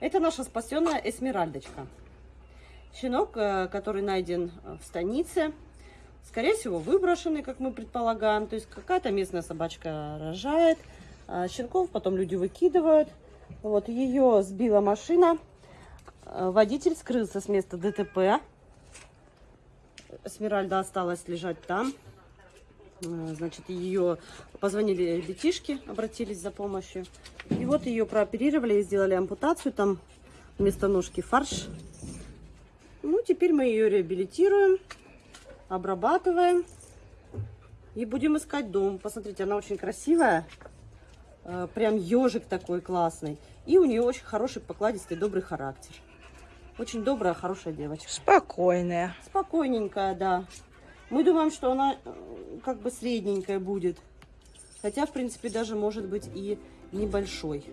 Это наша спасенная эсмеральдочка. Щенок, э, который найден в станице. Скорее всего, выброшенный, как мы предполагаем. То есть какая-то местная собачка рожает. а Щенков потом люди выкидывают. Вот ее сбила машина. Э, Водитель скрылся с места ДТП. Смиральда осталась лежать там. Э, Значит, ее позвонили детишки, обратились за помощью. И вот ее прооперировали и сделали ампутацию. Там вместо ножки фарш. Ну, теперь мы ее реабилитируем, обрабатываем. И будем искать дом. Посмотрите, она очень красивая. Э, Прям ежик такой классный. И у нее очень хороший, покладистый, добрый характер. Очень добрая, хорошая девочка. Спокойная. Спокойненькая, да. Мы думаем, что она э, как бы средненькая будет. Хотя, в принципе, даже может быть и небольшой.